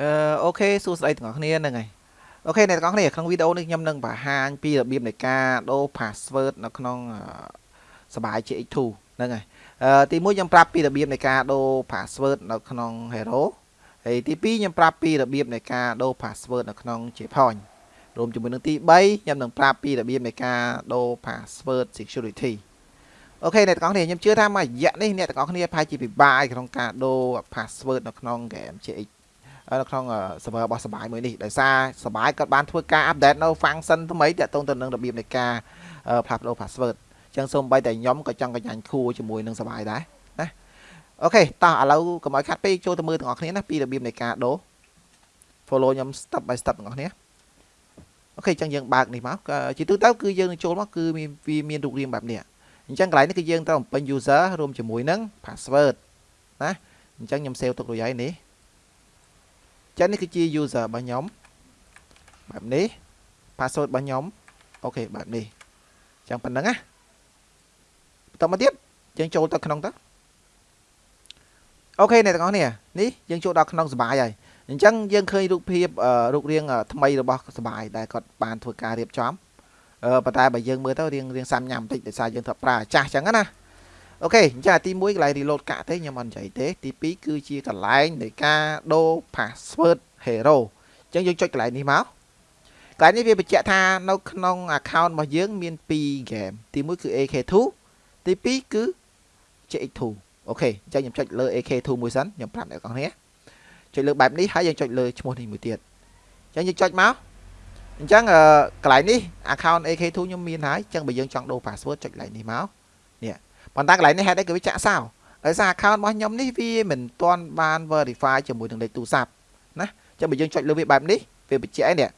អឺអូខេសួស្តីទាំងអស់គ្នាហ្នឹងហើយអូខេអ្នកទាំងអស់គ្នាក្នុងវីដេអូនេះខ្ញុំនឹងបង្ហាញពីរបៀបនៃការដូរ password នៅក្នុងសបាយ JX2 ហ្នឹងហើយអឺទី1ខ្ញុំប្រាប់ពីរបៀបនៃការដូរ password នៅក្នុង Hero ហើយទី2ខ្ញុំប្រាប់ពីរបៀបនៃការដូរ password នៅក្នុង JPoint រួមជាមួយនឹងទី3ខ្ញុំនឹងប្រាប់ពីរបៀបនៃការដូរ password security អូខេអ្នកទាំងអស់គ្នាខ្ញុំជឿថាមួយរយៈនេះអ្នកទាំងអស់គ្នាប្រហែលជាពិបាកក្នុងការដូរ password នៅក្នុង game JX នៅក្នុង server របស់សបាយមួយនេះដោយសារសបាយគាត់បានធ្វើការ update នៅ function ថ្មីទាក់ទងទៅនឹងរបៀបនៃការផ្លាស់ប្ដូរ password អញ្ចឹងសូម្បីតែខ្ញុំក៏ចង់កញ្ញាញ់ខួរជាមួយនឹងសបាយដែរណាអូខេតោះឥឡូវកុំឲ្យខាត់ពេកចូលទៅមើលទាំងអស់គ្នាណាពីរបៀបនៃការដូរ follow ខ្ញុំ step by step ទាំងអស់គ្នាអូខេអញ្ចឹងយើងបើកនេះមកជាទូទៅគឺយើងនឹងចូលមកគឺវាមានរូបរាងបែបនេះអញ្ចឹងកន្លែងនេះគឺយើងត្រូវបំពេញ user រួមជាមួយនឹង password ណាអញ្ចឹងខ្ញុំ save ទុករួចហើយនេះ ចឹងនេះគឺជា user របស់ខ្ញុំបែបនេះ password របស់ខ្ញុំអូខេបែបនេះចឹងប៉ុណ្្នឹងណាបន្តមកទៀតយើងចូលទៅក្នុងទៅអូខេអ្នកទាំងអស់គ្នានេះយើងចូលដល់ក្នុងសបាយហើយអញ្ចឹងយើងឃើញរូបភាពរូបរាងថ្មីរបស់សបាយដែលគាត់បានធ្វើការរៀបចំប៉ុន្តែបើយើងមើលទៅរៀងរៀងសាំញ៉ាំបន្តិចដោយសារយើងធ្វើប្រើចាស់អញ្ចឹងណា អូខេអញ្ចឹងទី1កន្លែង reload កាក់ទេខ្ញុំអត់និយាយទេទី2គឺជាកន្លែងនៃការដូរ password hero អញ្ចឹងយើងចុចកន្លែងនេះមកកន្លែងនេះវាបញ្ជាក់ថានៅក្នុង account របស់យើងមាន2 game ទី1គឺ AK2 ទី2គឺ JX2 អូខេអញ្ចឹងខ្ញុំចុចលើ AK2 មួយសិនខ្ញុំប្រាប់អ្នកនរគ្នាចុចលើបែបនេះហើយយើងចុចលើឈ្មោះនេះមួយទៀតអញ្ចឹងយើងចុចមកអញ្ចឹងកន្លែងនេះ account AK2 ខ្ញុំមានហើយអញ្ចឹងបើយើងចង់ដូរ password ចុចកន្លែងនេះមកនេះ ប៉ុន្តែកន្លែងនេះហេតុអីក៏វាចាក់សោដោយសារ account របស់ខ្ញុំនេះវាមិនទាន់បាន verify ជាមួយនឹងលេខទូរស័ព្ទណាអញ្ចឹងបើយើងចុចលើវាបែបនេះវាបញ្ជាក់ឯនេះ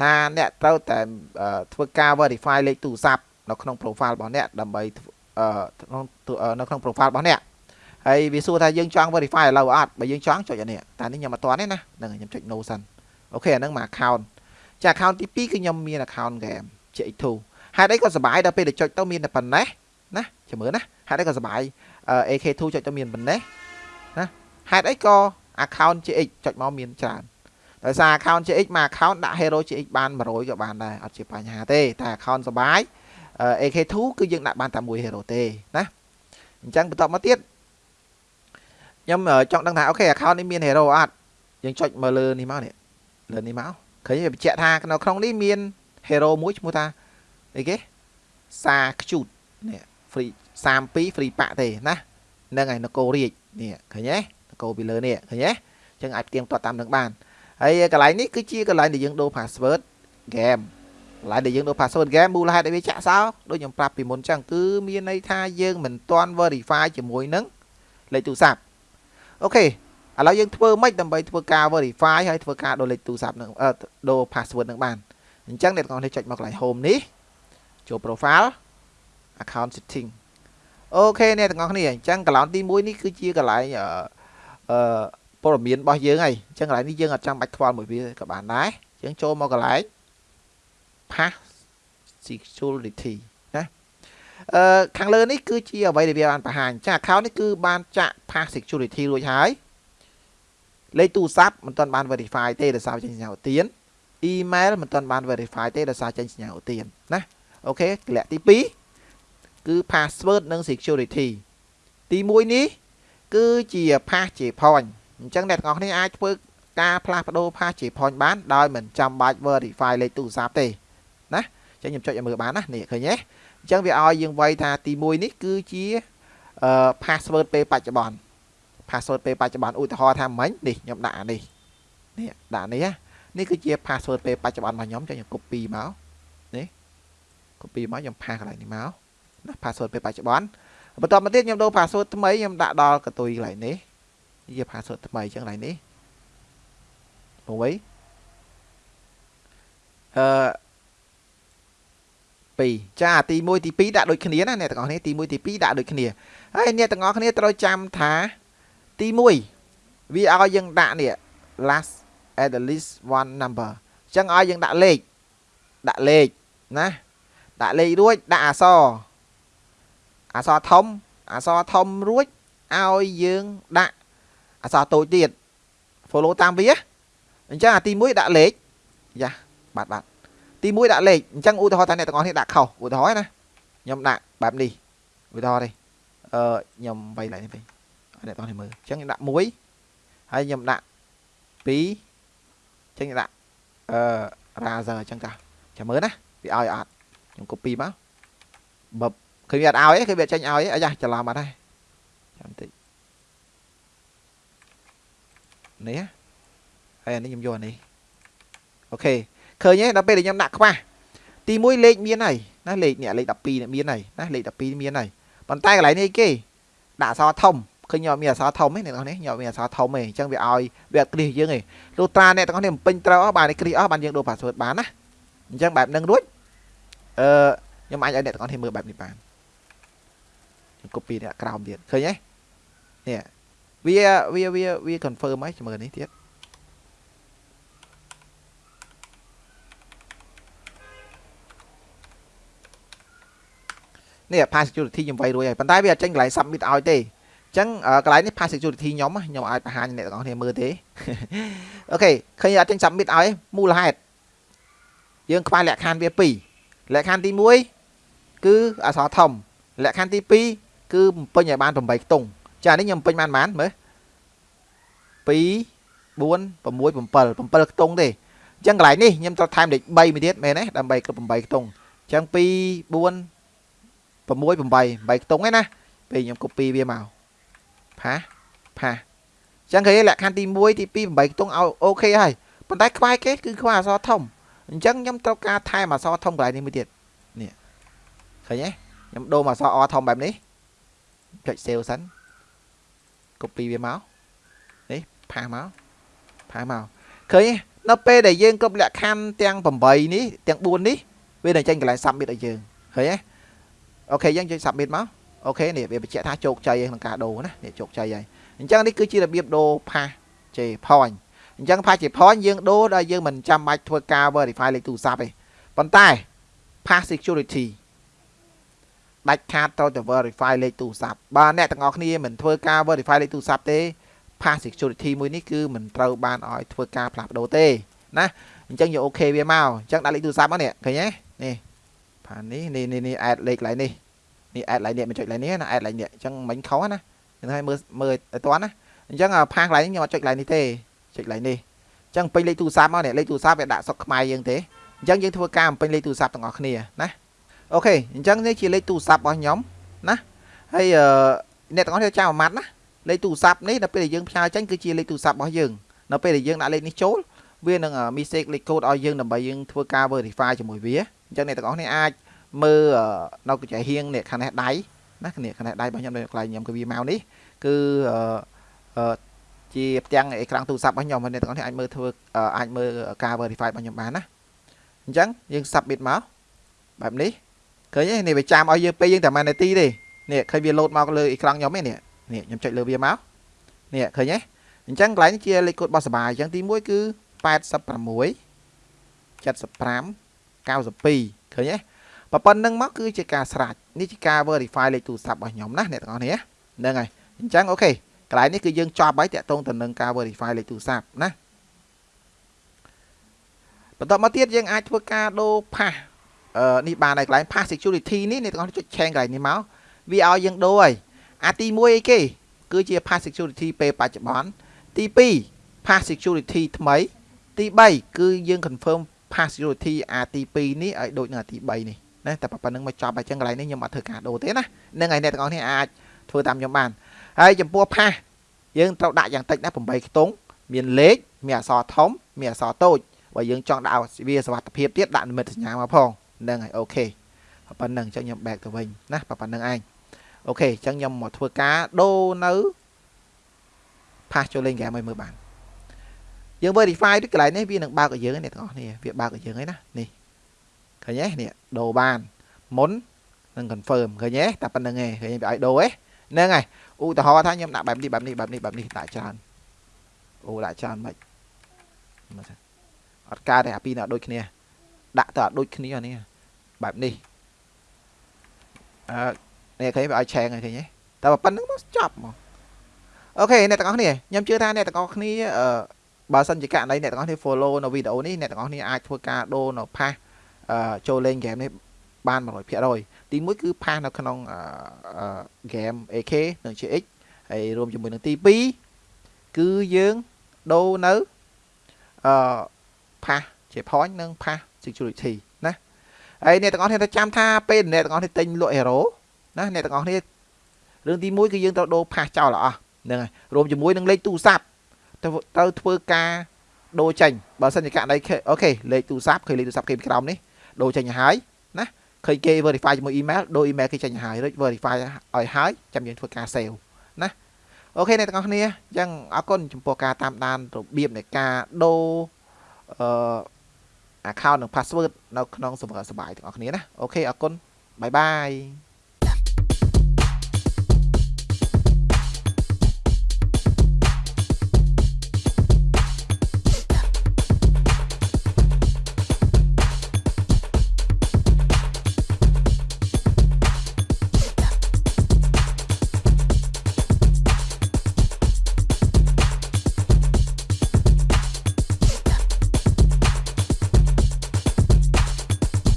ថាអ្នកត្រូវតែធ្វើការ verify លេខទូរស័ព្ទនៅក្នុង profile របស់អ្នកដើម្បីនៅក្នុង profile របស់អ្នកហើយវាសួរថាយើងចង់ verify ឥឡូវអត់បើយើងចង់ចុចអានេះតែនេះខ្ញុំអត់ទាន់ទេណាហ្នឹងខ្ញុំចុច no សិនអូខេអាហ្នឹងមក account ចា account ទី2គឺខ្ញុំមាន account game JX2 ហេតុអីក៏សបាយដល់ពេលទៅចុចទៅមានតែប៉ុណ្ណេះណាចាំមើលណា ហេតុអីក៏សបាយ AK2 ចុចទៅមានប៉ុណ្ណេះណាហេតុអីក៏ account GX ចុចមកមានច្រើនដោយសារ account JX មួយ account ដាក់ hero GX បាន100ក៏បានដែរអត់ជាបញ្ហាទេតែ account សបាយ AK2 គឺយើងដាក់បានតែមួយ hero ទេណាអញ្ចឹងបន្តមកទៀតខ្ញុំចង់ដឹងថាអូខេ account នេះមាន hero អត់យើងចុចមកលើនេះមកនេះលើនេះមកឃើញវាបញ្ជាក់ថានៅក្នុងនេះមាន hero មួយឈ្មោះថាអីគេសាខ្ជូតនេះ free 32 free ប៉ាក់ទេណាហ្នឹងហើយនគររាជនេះឃើញទេនគរពីលើនេះឃើញទេអញ្ចឹងអាចផ្ទៀងទាត់តាមនឹងបានហើយកន្លែងនេះគឺជាកន្លែងដែលយើងដូរ password game កន្លែងដែលយើងដូរ password game មូលហេតុដែលវាចាក់សោដូចខ្ញុំប្រាប់ពីមុនអញ្ចឹងគឺមានន័យថាយើងមិនទាន់ verify ជាមួយនឹងលេខទូរស័ព្ទអូខេឥឡូវយើងធ្វើម៉េចដើម្បីធ្វើការ verify ហើយធ្វើការដូរលេខទូរស័ព្ទនឹងដូរ password នឹងបានអញ្ចឹងអ្នកទាំងអស់គ្នាចុចមកកន្លែង home នេះចូល profile account setting អូខេអ្នកទាំងអស់គ្នាអញ្ចឹងកន្លងទី1នេះគឺជាកន្លែងអឺព័ត៌មានរបស់យើងហើយអញ្ចឹងកន្លែងនេះយើងអត់ចាំបាច់ខ្វល់មួយវាក៏បានដែរយើងចូលមកកន្លែង pass security ណាអឺខាងលើនេះគឺជាអ្វីដែលវាបានបង្ហាញចា account នេះគឺបានចាក់ pass security រួចហើយលេខទូរស័ព្ទមិនទាន់បាន verify ទេដោយសារចេញសញ្ញាឧទាន email មិនទាន់បាន verify ទេដោយសារចេញសញ្ញាឧទានណាអូខេកលៈទី2 គឺ password និង security ទី1នេះ គឺជា pass ជា point អញ្ចឹងអ្នកទាំងអស់គ្នាអាចធ្វើការផ្លាស់ប្ដូរ pass ជា point បានដោយមិនចាំបាច់ verify លេខទូរស័ព្ទទេណាអញ្ចឹងខ្ញុំចុចឲ្យមើលបានណានេះឃើញទេអញ្ចឹងវាឲ្យយើងវាយថាទី1នេះគឺជាអឺ password ពេលបច្ចុប្បន្ន password ពេលបច្ចុប្បន្នឧទាហរណ៍ថាមិញនេះខ្ញុំដាក់អានេះនេះដាក់នេះនេះគឺជា password ពេលបច្ចុប្បន្នរបស់ខ្ញុំចឹងខ្ញុំ copy មកនេះ copy មកខ្ញុំផាសកន្លែងនេះមក ណា password ពេលបច្ចុប្បន្នបន្ទាប់មកទៀតខ្ញុំដូរ password ថ្មីខ្ញុំដាក់ដល់កតុយកន្លែងនេះជា password ថ្មីចឹងកន្លែងនេះមួយអឺ2ចាទី1ទី2ដាក់ដូចគ្នាណាអ្នកទាំងអស់គ្នាទី1ទី2ដាក់ដូចគ្នាហើយអ្នកទាំងអស់គ្នាត្រូវចាំថាទី1វាឲ្យយើងដាក់នេះ last at the least one number អញ្ចឹងឲ្យយើងដាក់លេខដាក់លេខណាដាក់លេខរួចដាក់អក្សរ អក្សរធំអក្សរធំរួចឲ្យយើងដាក់អក្សរតូចទៀត follow តាមវាអញ្ចឹងអាទី1ដាក់លេខយ៉ាបាទបាទទី1ដាក់លេខអញ្ចឹងឧទាហរណ៍ថាអ្នកទាំងអស់គ្នាដាក់ខុសឧទាហរណ៍ណាខ្ញុំដាក់បែបនេះឧទាហរណ៍នេះអឺខ្ញុំវាយឡើងនេះវិញអ្នកទាំងអស់គ្នាមើលអញ្ចឹងខ្ញុំដាក់1ហើយខ្ញុំដាក់2អញ្ចឹងខ្ញុំដាក់អឺ razer អញ្ចឹងចាចាំមើលណាវាឲ្យអត់ខ្ញុំ copy មកបប ឃើញវាអត់ឲ្យទេឃើញវាចេញឲ្យទេអាយ៉ាច្រឡំអត់ទេចាំតិចនេះហើយអានេះខ្ញុំយកអានេះអូខេឃើញទេដល់ពេលដែលខ្ញុំដាក់ខ្វះទី1លេខមានហើយណាលេខនេះលេខ12នេះមានហើយណាលេខ12មានហើយប៉ុន្តែកន្លែងនេះគេដាក់អក្សរធំឃើញញោមមានអក្សរធំទេអ្នកនរនេះញោមមានអក្សរធំទេអញ្ចឹងវាឲ្យវាអត់គ្រីសយើងទេលុះត្រាអ្នកទាំងអស់នេះបំពេញត្រូវអស់បានគ្រីសអស់បានយើងដូរ password បានណាអញ្ចឹងបែបហ្នឹងរួចអឺខ្ញុំអាចឲ្យអ្នកទាំងអស់គ្នាមើលបែបនេះបាន ខ្ញុំ copy នេះក្រោមទៀតឃើញទេនេះវាវាវាវា confirm ហើយមើលនេះទៀតនេះ pass security ខ្ញុំវាយរួចហើយប៉ុន្តែវាអត់ចេញកន្លែង submit ឲ្យទេអញ្ចឹងកន្លែងនេះ pass security ខ្ញុំខ្ញុំអាចបង្ហាញអ្នកទាំងអស់គ្នាមើលទេអូខេឃើញអត់ចេញ submit ឲ្យមូលហេតុយើងខ្វះលក្ខខណ្ឌវា2លក្ខខណ្ឌទី1គឺអក្សរធំលក្ខខណ្ឌទី2 គឺបំពេញឲ្យបាន8ខ្ទង់ចានេះខ្ញុំបំពេញបានប៉ុន្មានមើល2 4 6 7 7ខ្ទង់ទេអញ្ចឹងកន្លែងនេះខ្ញុំត្រូវថែមលេខ3មួយទៀតមែនទេដើម្បីគ្រប់8ខ្ទង់អញ្ចឹង2 4 6 8 8ខ្ទង់ឯណាពេលខ្ញុំ copy វាមកផាផាអញ្ចឹងឃើញលក្ខខណ្ឌទី1ទី2 8ខ្ទង់ឲ្យអូខេហើយប៉ុន្តែខ្វែគេគឺខ្វះអក្សរធំអញ្ចឹងខ្ញុំត្រូវការថែមអក្សរធំកន្លែងនេះមួយទៀតនេះឃើញទេខ្ញុំដូរមកអក្សរអធំបែបនេះ ចុច save សិន copy វាមកនេះផាសមកផាសមកឃើញនៅពេលដែលយើងគ្រប់លក្ខខណ្ឌទាំង8នេះទាំង4នេះវានឹងចេញកន្លែង submit ឲ្យយើងឃើញទេអូខេយើងចុច submit មកអូខេនេះវាបញ្ជាក់ថាជោគជ័យក្នុងការដូរណានេះជោគជ័យហើយអញ្ចឹងនេះគឺជារបៀបដូរ pass ជេ point អញ្ចឹង pass ជេ point យើងដូរដល់យើងមិនចាំបាច់ធ្វើការ verify លេខទូរស័ព្ទទេប៉ុន្តែ pass security ដាច់ខាតត្រូវតែ verify លេខទូរស័ព្ទបើអ្នកទាំងអស់គ្នាមិនធ្វើការ verify លេខទូរស័ព្ទទេ pass security មួយនេះគឺមិនត្រូវបានឲ្យធ្វើការផ្លាស់ប្ដូរទេណាអញ្ចឹងយកអូខេវាមកអញ្ចឹងដាក់លេខទូរស័ព្ទមកនេះឃើញទេនេះផាននេះនេះនេះអេដលេខកន្លែងនេះនេះអេដកន្លែងនេះមិនចុចកន្លែងនេះណាអេដកន្លែងនេះអញ្ចឹងមិញខុសណាខ្ញុំឲ្យមើលមើលឲ្យតាន់ណាអញ្ចឹងផាកន្លែងនេះខ្ញុំអត់ចុចកន្លែងនេះទេចុចកន្លែងនេះអញ្ចឹងពេញលេខទូរស័ព្ទមកនេះលេខទូរស័ព្ទវាដាក់សុកខ្មែរយើងទេអញ្ចឹងយើងធ្វើការបំពេញលេខទូរស័ព្ទទាំងអស់គ្នាណា អូខេអញ្ចឹងនេះជាលេខទូរស័ព្ទរបស់ខ្ញុំណាហើយអ្នកទាំងអស់គ្នាចាំអាម៉ាត់ណាលេខទូរស័ព្ទនេះដល់ពេលដែលយើងផ្ញើចេញគឺជាលេខទូរស័ព្ទរបស់យើងនៅពេលដែលយើងដាក់លេខនេះចូលវានឹង mistake លេខកូដឲ្យយើងដើម្បីយើងធ្វើការ verify ជាមួយវាអញ្ចឹងអ្នកទាំងអស់គ្នាអាចមើលនៅកញ្ចែហៀងនេះខាងនេះដៃណាខាងនេះខាងនេះដៃរបស់ខ្ញុំនៅកន្លែងខ្ញុំក៏វាមកនេះគឺជាផ្ទាំងអេក្រង់ទូរស័ព្ទរបស់ខ្ញុំអ្នកទាំងអស់គ្នាអាចមើលធ្វើអាចមើលការ verify របស់ខ្ញុំបានណាអញ្ចឹងយើង submit មកបែបនេះ ឃើញទេនេះវាចាំឲ្យយើងពេលយើងតែ1នាទីទេនេះឃើញវា load មកលើអេក្រង់ខ្ញុំទេនេះនេះខ្ញុំចុចលើវាមកនេះឃើញទេអញ្ចឹងកន្លែងនេះជាលេខកូដរបស់សបាអញ្ចឹងទី1គឺ86 75 92ឃើញទេប៉ុណ្្នឹងមកគឺជាការស្រាច់នេះជាការ verify លេខទូរស័ព្ទរបស់ខ្ញុំណាអ្នកទាំងអស់គ្នាហ្នឹងហើយអញ្ចឹងអូខេកន្លែងនេះគឺយើងចប់ហើយតាក់ទងទៅនឹងការ verify លេខទូរស័ព្ទណាបន្តមកទៀតយើងអាចធ្វើការដូរ pass អឺ នេះបានហើយកន្លែង pass security នេះអ្នកទាំងអស់ជួយឆេងកន្លែងនេះមកវាឲ្យយើងដូរហើយអាទី1អីគេគឺជា pass security ពេលបច្ចុប្បន្នទី2 pass security ថ្មី ទី3គឺយើង confirm pass security អាទី2នេះឲ្យដូចនឹងអាទី3នេះណាតែប៉ុណ្្នឹងមកចប់ហើយចឹងកន្លែងនេះខ្ញុំអត់ធ្វើការដូរទេណានឹងហើយអ្នកទាំងអស់គ្នាអាចធ្វើតាមខ្ញុំបានហើយចំពោះផាសយើងត្រូវដាក់យ៉ាងតិចណា8ខ្ទង់មានលេខមានអក្សរធំមានអក្សរតូចបើយើងចង់ដាក់វាសវត្ថភាពទៀតដាក់និមិត្តសញ្ញាមកផង ហ្នឹងហើយអូខេប៉ុណ្្នឹងអញ្ចឹងខ្ញុំ back ទៅវិញណាប៉ុណ្្នឹងឯងអូខេអញ្ចឹងខ្ញុំមកធ្វើការដូរនៅផាសចូលលេងហ្គេមឲ្យមើលបានយើង verify ទីកន្លែងនេះវានឹងបើកឲ្យយើងអ្នកទាំងអស់គ្នាវាបើកឲ្យយើងហើយណានេះឃើញទេនេះដូរបានមុននឹង confirm ឃើញទេតែប៉ុណ្្នឹងឯងឃើញវាឲ្យដូរទេហ្នឹងហើយឧទាហរណ៍ថាខ្ញុំដាក់បែបនេះបែបនេះបែបនេះបែបនេះដាក់ច្រើនអូដាក់ច្រើនមិនមើលសិនអត់កើតទេអាពីរនេះអត់ដូចគ្នា ដាក់ទៅអត់ដូចគ្នានេះបែបនេះអឺនេះឃើញវាឲ្យឆេងឃើញទេតែប៉ុណ្្នឹងមកចប់មកអូខេអ្នកទាំងអស់គ្នាខ្ញុំជឿថាអ្នកទាំងអស់គ្នាអឺបើសិនជាករណីអ្នកទាំងអស់គ្នា follow នៅវីដេអូនេះអ្នកទាំងអស់គ្នាអាចធ្វើការដូរនៅ pass អឺចូលលេង game នេះបាន100%ទី1គឺ pass នៅក្នុងអឺ game AK និង GX ហើយរួមជាមួយនឹងទី2គឺយើងដូរនៅអឺ pass ជា point និង pass security ណាហើយអ្នកទាំងអស់គ្នាត្រូវចាំថាពេលអ្នកទាំងអស់គ្នាទិញលក់ hero ណាអ្នកទាំងអស់គ្នារឿងទី1គឺយើងត្រូវដូរ pass ចោលអស់ហ្នឹងហើយរួមជាមួយនឹងលេខទូរស័ព្ទទៅទៅធ្វើការដូរចេញបើសិនជាករណីអូខេលេខទូរស័ព្ទឃើញលេខទូរស័ព្ទគេក្រោមនេះដូរចេញឲ្យហើយណាឃើញគេ verify ជាមួយ email ដូរ email គេចេញឲ្យហើយរួច verify ឲ្យហើយចាំយើងធ្វើការ save ណា OK អ្នកទាំងអស់គ្នាអញ្ចឹងអរគុណចំពោះការតាមដានរបៀបនៃការដូរអឺ account និង password នៅក្នុង server សបាយទាំងអស់គ្នាណា OK អរគុណ bye bye